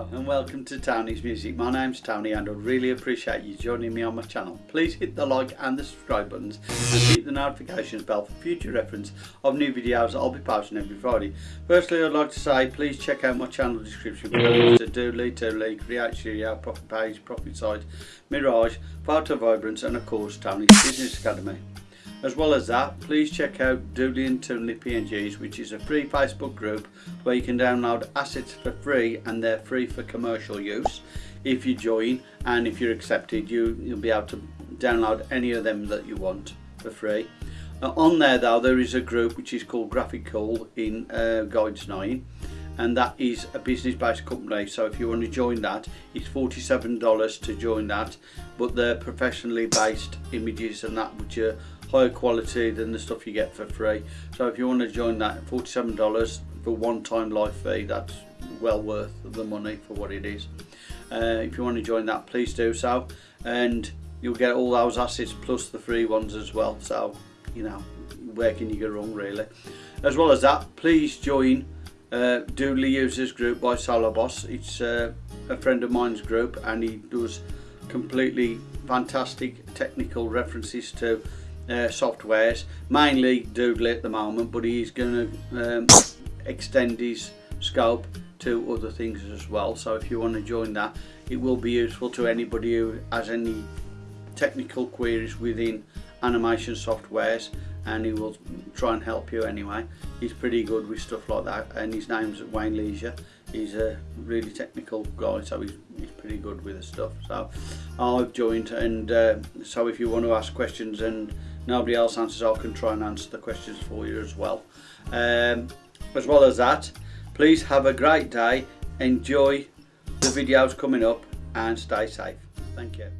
Hello and welcome to Tony's Music. My name's Tony and I really appreciate you joining me on my channel. Please hit the like and the subscribe buttons and hit the notifications bell for future reference of new videos I'll be posting every Friday. Firstly I'd like to say please check out my channel description for links to Doodly, Doodly, Create Studio, Profit Page, Profit Site, Mirage, Photo Vibrance and of course Tony's Business Academy. As well as that, please check out Doodly and Toonly PNGs, which is a free Facebook group where you can download assets for free and they're free for commercial use. If you join and if you're accepted, you, you'll be able to download any of them that you want for free. Uh, on there though, there is a group which is called Graphic in uh, Guides 9 and that is a business based company so if you want to join that it's $47 to join that but they're professionally based images and that which are higher quality than the stuff you get for free. So if you want to join that $47 for one time live fee that's well worth the money for what it is. Uh, if you want to join that please do so. And you'll get all those assets plus the free ones as well. So you know where can you go wrong really? As well as that please join uh, Doodly Users Group by Solar Boss. It's uh, a friend of mine's group and he does completely fantastic technical references to uh, softwares, mainly Doodly at the moment, but he's going to um, extend his scope to other things as well. So if you want to join that, it will be useful to anybody who has any technical queries within animation softwares and he will try and help you anyway. He's pretty good with stuff like that and his name's Wayne Leisure. He's a really technical guy so he's, he's pretty good with the stuff. So I've joined and uh, so if you want to ask questions and nobody else answers I can try and answer the questions for you as well. Um, as well as that please have a great day, enjoy the videos coming up and stay safe. Thank you.